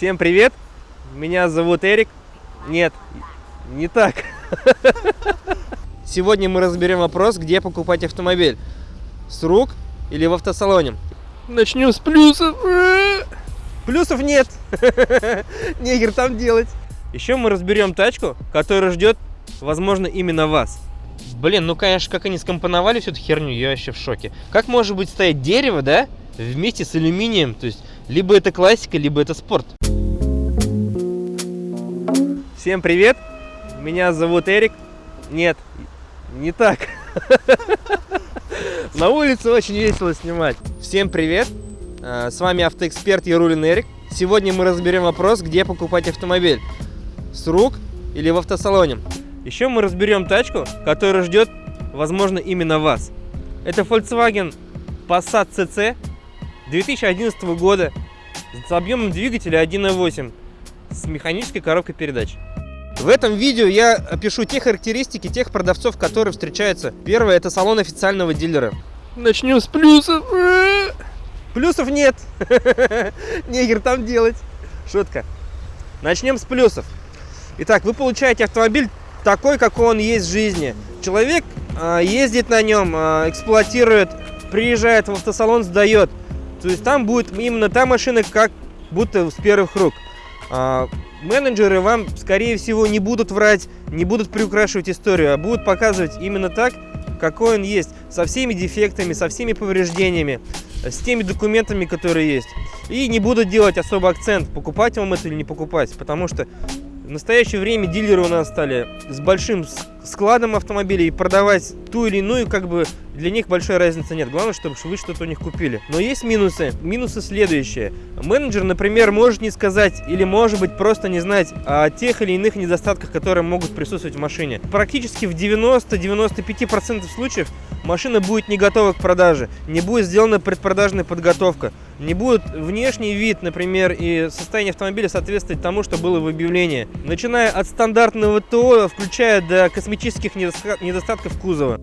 Всем привет! Меня зовут Эрик. Нет, не так. Сегодня мы разберем вопрос, где покупать автомобиль. С рук или в автосалоне. Начнем с плюсов. Плюсов нет. Негер там делать. Еще мы разберем тачку, которая ждет, возможно, именно вас. Блин, ну конечно, как они скомпоновали всю эту херню, я вообще в шоке. Как может быть стоять дерево, да, вместе с алюминием? То есть, либо это классика, либо это спорт. Всем привет! Меня зовут Эрик. Нет, не так. На улице очень весело снимать. Всем привет! С вами автоэксперт Ярулин Эрик. Сегодня мы разберем вопрос, где покупать автомобиль. С рук или в автосалоне. Еще мы разберем тачку, которая ждет, возможно, именно вас. Это Volkswagen Passat CC 2011 года с объемом двигателя 1.8 с механической коробкой передач. В этом видео я опишу те характеристики тех продавцов, которые встречаются. Первое – это салон официального дилера. Начнем с плюсов. Плюсов нет. Негер там делать. Шутка. Начнем с плюсов. Итак, вы получаете автомобиль такой, какой он есть в жизни. Человек э, ездит на нем, э, эксплуатирует, приезжает в автосалон, сдает. То есть там будет именно та машина, как будто с первых рук. Э, менеджеры вам, скорее всего, не будут врать, не будут приукрашивать историю, а будут показывать именно так, какой он есть, со всеми дефектами, со всеми повреждениями, с теми документами, которые есть. И не будут делать особо акцент, покупать вам это или не покупать, потому что в настоящее время дилеры у нас стали с большим складом автомобилей продавать ту или иную, как бы для них большой разницы нет. Главное, чтобы вы что-то у них купили. Но есть минусы. Минусы следующие. Менеджер, например, может не сказать или может быть просто не знать о тех или иных недостатках, которые могут присутствовать в машине. Практически в 90-95% случаев машина будет не готова к продаже, не будет сделана предпродажная подготовка, не будет внешний вид, например, и состояние автомобиля соответствовать тому, что было в объявлении. Начиная от стандартного ТО, включая до косметических недостатков кузова.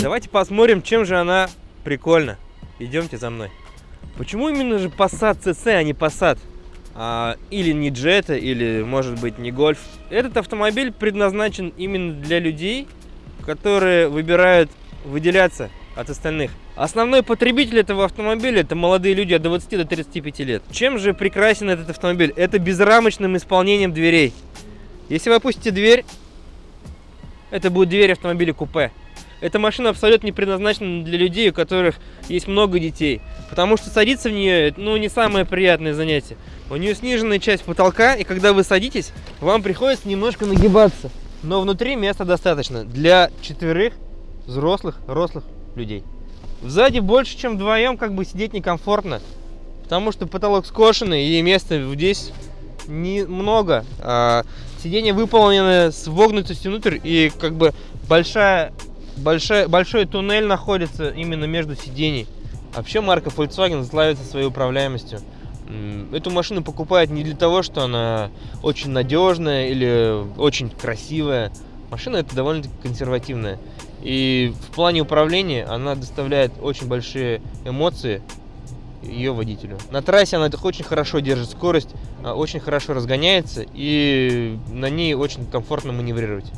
Давайте посмотрим, чем же она прикольна. Идемте за мной. Почему именно же Passat CC, а не Passat? А, или не Jetta, или, может быть, не Golf. Этот автомобиль предназначен именно для людей, которые выбирают выделяться от остальных. Основной потребитель этого автомобиля это молодые люди от 20 до 35 лет. Чем же прекрасен этот автомобиль? Это безрамочным исполнением дверей. Если вы опустите дверь, это будет дверь автомобиля купе. Эта машина абсолютно не предназначена для людей, у которых есть много детей. Потому что садиться в нее, ну, не самое приятное занятие. У нее сниженная часть потолка, и когда вы садитесь, вам приходится немножко нагибаться. Но внутри места достаточно для четверых взрослых, рослых людей. Сзади больше, чем вдвоем, как бы сидеть некомфортно. Потому что потолок скошенный, и места здесь немного. А, сиденье выполнено с вогнутостью внутрь, и как бы большая, большая, большой туннель находится именно между сидений. Вообще марка Volkswagen славится своей управляемостью. Эту машину покупают не для того, что она очень надежная или очень красивая. Машина это довольно-таки консервативная. И в плане управления она доставляет очень большие эмоции ее водителю. На трассе она очень хорошо держит скорость, а, очень хорошо разгоняется и на ней очень комфортно маневрировать.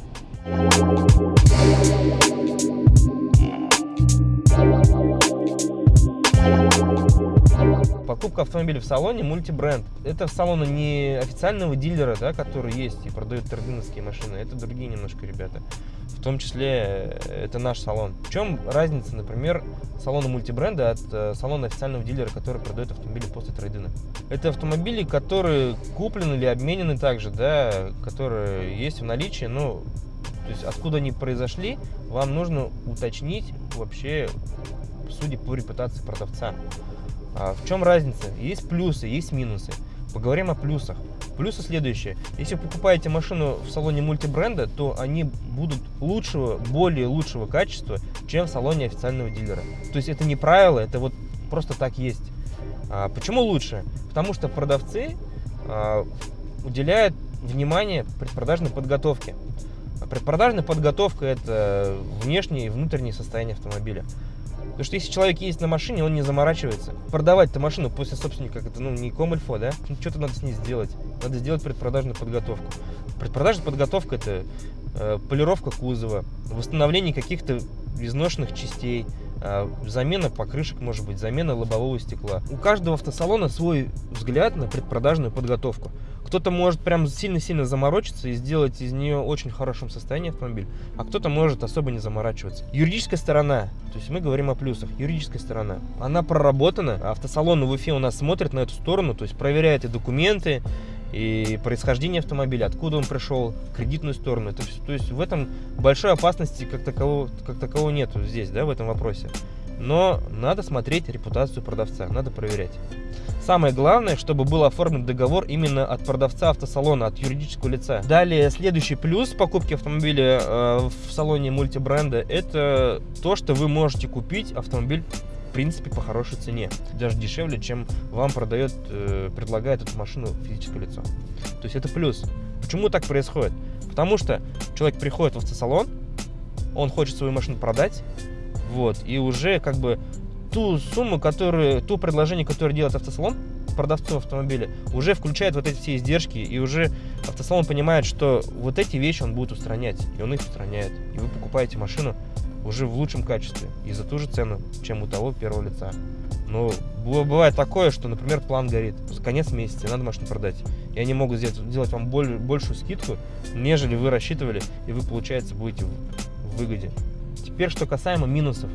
Покупка автомобиля в салоне мультибренд. Это салоны не официального дилера, да, который есть и продают тордыновские машины. Это другие немножко ребята. В том числе э, это наш салон. В чем разница, например, салона мультибренда от э, салона официального дилера, который продает автомобили после трейдина? Это автомобили, которые куплены или обменены также, да, которые есть в наличии, ну, то есть откуда они произошли, вам нужно уточнить вообще, судя по репутации продавца. А в чем разница? Есть плюсы, есть минусы. Поговорим о плюсах. Плюсы следующие. Если вы покупаете машину в салоне мультибренда, то они будут лучшего, более лучшего качества, чем в салоне официального дилера. То есть это не правило, это вот просто так есть. А почему лучше? Потому что продавцы а, уделяют внимание предпродажной подготовке. Предпродажная подготовка – это внешнее и внутреннее состояние автомобиля. Потому что если человек ездит на машине, он не заморачивается. Продавать эту машину после собственника, это ну, не комильфо, да? Ну, что-то надо с ней сделать. Надо сделать предпродажную подготовку. Предпродажная подготовка – это э, полировка кузова, восстановление каких-то изношенных частей, замена покрышек, может быть, замена лобового стекла. У каждого автосалона свой взгляд на предпродажную подготовку. Кто-то может прям сильно-сильно заморочиться и сделать из нее очень хорошем состоянии автомобиль, а кто-то может особо не заморачиваться. Юридическая сторона, то есть мы говорим о плюсах, юридическая сторона, она проработана, автосалон в Уфе у нас смотрит на эту сторону, то есть проверяет и документы, и происхождение автомобиля, откуда он пришел, кредитную сторону. Это, то есть в этом большой опасности как такового, как такового нету здесь, да, в этом вопросе. Но надо смотреть репутацию продавца, надо проверять. Самое главное, чтобы был оформлен договор именно от продавца автосалона, от юридического лица. Далее, следующий плюс покупки автомобиля э, в салоне мультибренда, это то, что вы можете купить автомобиль в принципе, по хорошей цене. Даже дешевле, чем вам продает, э, предлагает эту машину физическое лицо. То есть это плюс. Почему так происходит? Потому что человек приходит в автосалон, он хочет свою машину продать, вот, и уже как бы ту сумму, которую, ту предложение, которое делает автосалон, продавцу автомобиля, уже включает вот эти все издержки, и уже автосалон понимает, что вот эти вещи он будет устранять, и он их устраняет. И вы покупаете машину уже в лучшем качестве и за ту же цену, чем у того первого лица. Но бывает такое, что, например, план горит. Конец месяца, надо машину продать. И они могут сделать, сделать вам боль, большую скидку, нежели вы рассчитывали, и вы, получается, будете в выгоде. Теперь, что касаемо минусов.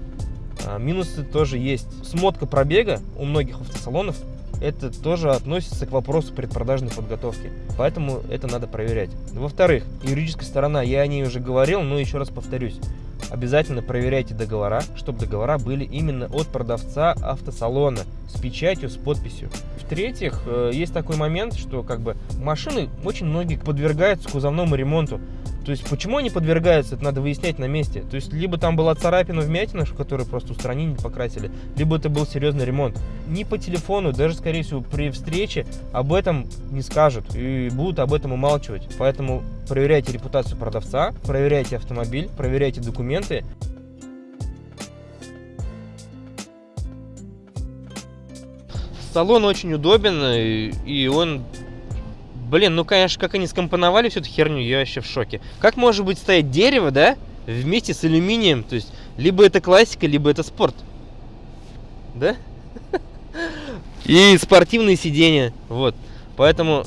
А, минусы тоже есть. Смотка пробега у многих автосалонов это тоже относится к вопросу предпродажной подготовки. Поэтому это надо проверять. Во-вторых, юридическая сторона, я о ней уже говорил, но еще раз повторюсь обязательно проверяйте договора, чтобы договора были именно от продавца автосалона с печатью, с подписью. В-третьих, э, есть такой момент, что как бы машины очень многие подвергаются кузовному ремонту. То есть, почему они подвергаются, это надо выяснять на месте. То есть, либо там была царапина вмятина, которую просто устранили, покрасили, либо это был серьезный ремонт. Ни по телефону, даже, скорее всего, при встрече об этом не скажут и будут об этом умалчивать. Поэтому проверяйте репутацию продавца, проверяйте автомобиль, проверяйте документы. Салон очень удобен, и он Блин, ну, конечно, как они скомпоновали всю эту херню, я вообще в шоке. Как может быть стоять дерево, да, вместе с алюминием? То есть, либо это классика, либо это спорт. Да? И спортивные сиденья. Вот. Поэтому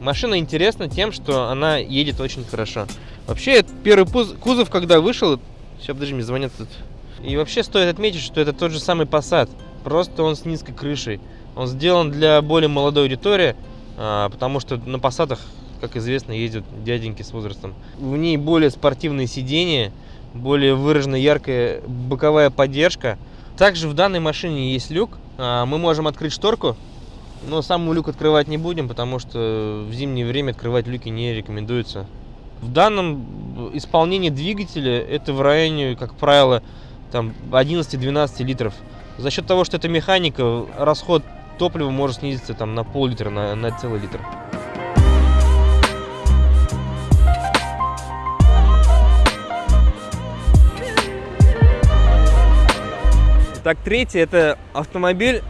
машина интересна тем, что она едет очень хорошо. Вообще, первый кузов, когда вышел... Сейчас, подожди, мне звонят тут. И вообще стоит отметить, что это тот же самый Passat. Просто он с низкой крышей. Он сделан для более молодой аудитории. А, потому что на посадах, как известно, ездят дяденьки с возрастом. В ней более спортивные сиденья, более выраженная яркая боковая поддержка. Также в данной машине есть люк. А, мы можем открыть шторку, но сам люк открывать не будем, потому что в зимнее время открывать люки не рекомендуется. В данном исполнении двигателя это в районе, как правило, там 11-12 литров. За счет того, что это механика, расход топливо может снизиться там на пол-литра, на, на целый литр. Так, третий это автомобиль,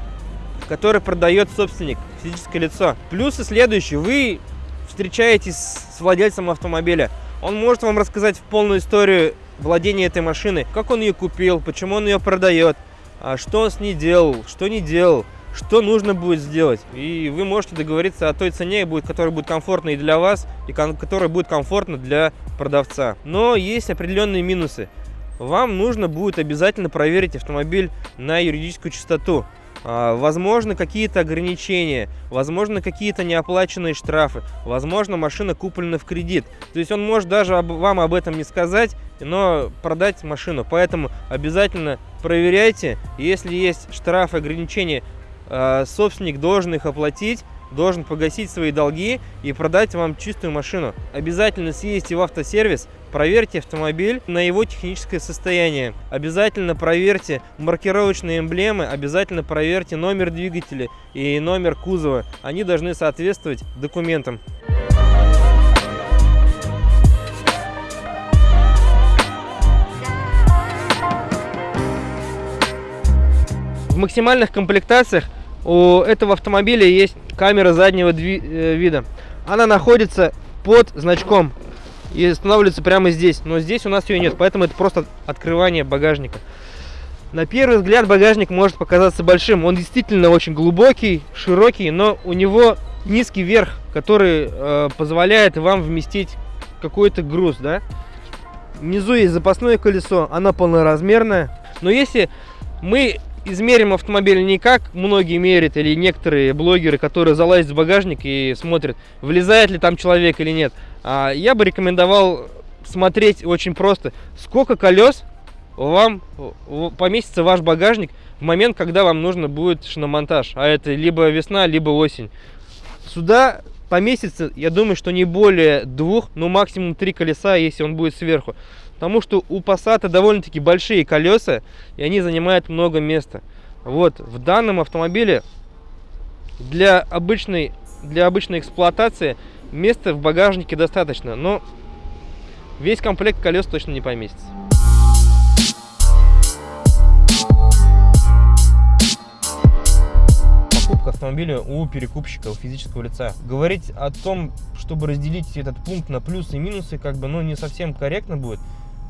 который продает собственник, физическое лицо. Плюсы следующие. Вы встречаетесь с владельцем автомобиля. Он может вам рассказать полную историю владения этой машины, как он ее купил, почему он ее продает, а что он с ней делал, что не делал, что нужно будет сделать. И вы можете договориться о той цене, которая будет комфортна и для вас, и которая будет комфортна для продавца. Но есть определенные минусы. Вам нужно будет обязательно проверить автомобиль на юридическую чистоту. А, возможно, какие-то ограничения, возможно, какие-то неоплаченные штрафы, возможно, машина куплена в кредит. То есть он может даже вам об этом не сказать, но продать машину. Поэтому обязательно проверяйте. Если есть штрафы, ограничения, собственник должен их оплатить, должен погасить свои долги и продать вам чистую машину. Обязательно съездите в автосервис, проверьте автомобиль на его техническое состояние. Обязательно проверьте маркировочные эмблемы, обязательно проверьте номер двигателя и номер кузова. Они должны соответствовать документам. В максимальных комплектациях у этого автомобиля есть камера заднего э, вида. Она находится под значком и устанавливается прямо здесь. Но здесь у нас ее нет, поэтому это просто открывание багажника. На первый взгляд багажник может показаться большим. Он действительно очень глубокий, широкий, но у него низкий верх, который э, позволяет вам вместить какой-то груз, да. Внизу есть запасное колесо, оно полноразмерное. Но если мы измерим автомобиль не как многие мерят или некоторые блогеры, которые залазят в багажник и смотрят, влезает ли там человек или нет, а я бы рекомендовал смотреть очень просто, сколько колес вам поместится ваш багажник в момент, когда вам нужно будет шиномонтаж. А это либо весна, либо осень. Сюда поместится, я думаю, что не более двух, ну максимум три колеса, если он будет сверху. Потому что у Passat довольно-таки большие колеса, и они занимают много места. Вот, в данном автомобиле для обычной, для обычной эксплуатации места в багажнике достаточно, но весь комплект колес точно не поместится. покупка автомобиля у перекупщика, у физического лица. Говорить о том, чтобы разделить этот пункт на плюсы и минусы, как бы, ну, не совсем корректно будет.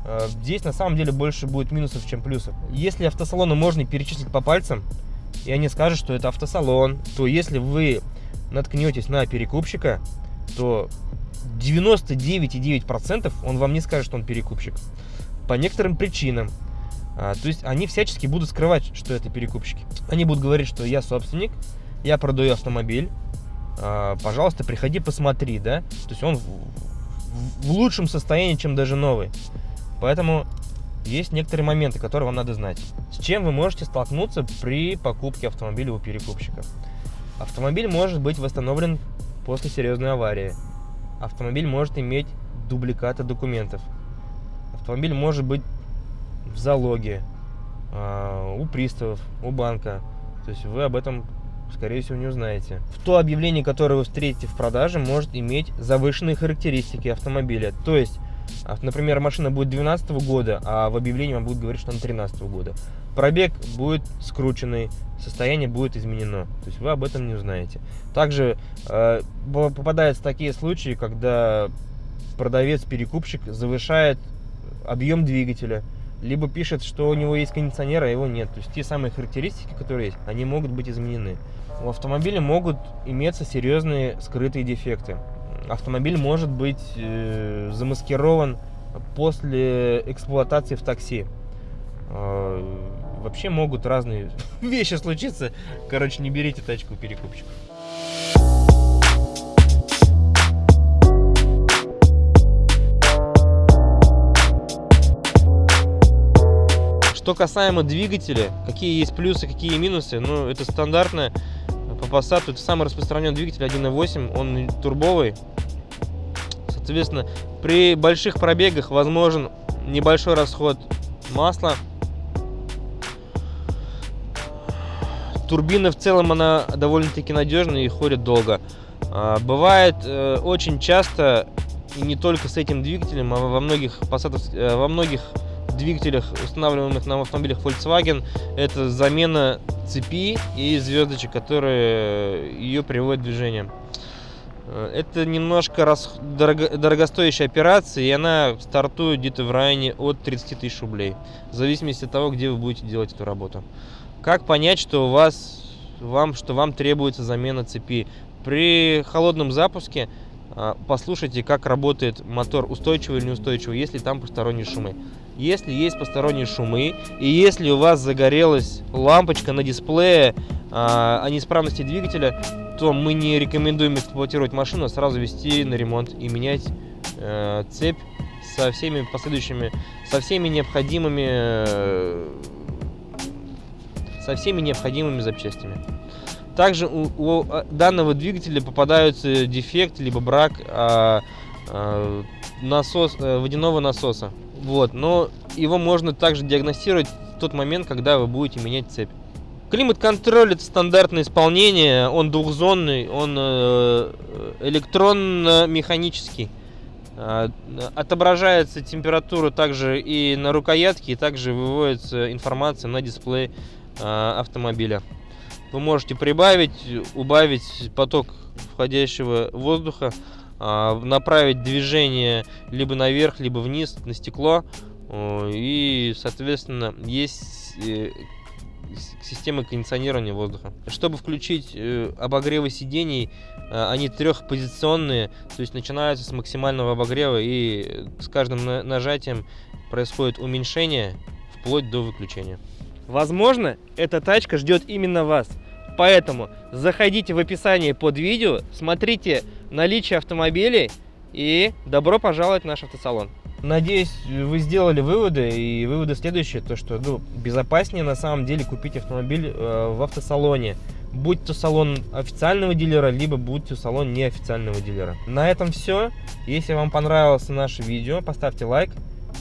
Э, здесь на самом деле больше будет минусов, чем плюсов. Если автосалоны можно перечислить по пальцам, и они скажут, что это автосалон, то если вы наткнетесь на перекупщика, то 99,9% он вам не скажет, что он перекупщик. По некоторым причинам. А, то есть они всячески будут скрывать, что это перекупщики. Они будут говорить, что я собственник, я продаю автомобиль, а, пожалуйста, приходи, посмотри, да. То есть он в, в лучшем состоянии, чем даже новый. Поэтому есть некоторые моменты, которые вам надо знать. С чем вы можете столкнуться при покупке автомобиля у перекупщика? Автомобиль может быть восстановлен после серьезной аварии. Автомобиль может иметь дубликаты документов. Автомобиль может быть в залоге э, у приставов, у банка. То есть вы об этом, скорее всего, не узнаете. В то объявление, которое вы встретите в продаже, может иметь завышенные характеристики автомобиля. То есть а, например, машина будет 2012 года, а в объявлении вам будет говорить, что она 2013 года. Пробег будет скрученный, состояние будет изменено. То есть вы об этом не узнаете. Также э, попадаются такие случаи, когда продавец-перекупщик завышает объем двигателя, либо пишет, что у него есть кондиционер, а его нет. То есть те самые характеристики, которые есть, они могут быть изменены. У автомобиля могут иметься серьезные скрытые дефекты автомобиль может быть э, замаскирован после эксплуатации в такси. Э, вообще могут разные вещи случиться. Короче, не берите тачку у перекупщика. Что касаемо двигателя, какие есть плюсы, какие минусы, ну, это стандартно по Passat, это самый распространенный двигатель 1.8, он турбовый, Соответственно, при больших пробегах возможен небольшой расход масла. Турбина в целом она довольно-таки надежная и ходит долго. А, бывает э, очень часто, и не только с этим двигателем, а во многих, э, во многих двигателях, устанавливаемых на автомобилях Volkswagen, это замена цепи и звездочек, которые ее приводят в движение. Э, это немножко рас... дорого... дорогостоящая операция, и она стартует где-то в районе от 30 тысяч рублей, в зависимости от того, где вы будете делать эту работу. Как понять, что у вас, вам, что вам требуется замена цепи? При холодном запуске а, послушайте, как работает мотор, устойчивый или неустойчивый, если там посторонние шумы. Если есть посторонние шумы, и если у вас загорелась лампочка на дисплее а, о неисправности двигателя, то мы не рекомендуем эксплуатировать машину, а сразу вести на ремонт и менять э, цепь со всеми последующими, со всеми необходимыми, э, со всеми необходимыми запчастями. Также у, у данного двигателя попадаются дефект либо брак а, а, насос, а, водяного насоса. Вот, но его можно также диагностировать в тот момент, когда вы будете менять цепь. Климат-контроль это стандартное исполнение, он двухзонный, он э, электронно-механический. Э, отображается температура также и на рукоятке, и также выводится информация на дисплей. а, автомобиля. Вы можете прибавить, убавить поток входящего воздуха, а, направить движение либо наверх, либо вниз на стекло. И, соответственно, есть э, системы кондиционирования воздуха. Чтобы включить э, обогревы сидений, э, они трехпозиционные, то есть начинаются с максимального обогрева и с каждым нажатием происходит уменьшение вплоть до выключения. Возможно, эта тачка ждет именно вас. Поэтому заходите в описание под видео, смотрите наличие автомобилей и добро пожаловать в наш автосалон. Надеюсь, вы сделали выводы, и выводы следующие, то что ну, безопаснее на самом деле купить автомобиль э, в автосалоне. Будь то салон официального дилера, либо будь то салон неофициального дилера. На этом все. Если вам понравилось наше видео, поставьте лайк.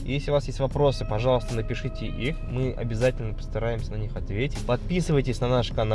Если у вас есть вопросы, пожалуйста, напишите их. Мы обязательно постараемся на них ответить. Подписывайтесь на наш канал.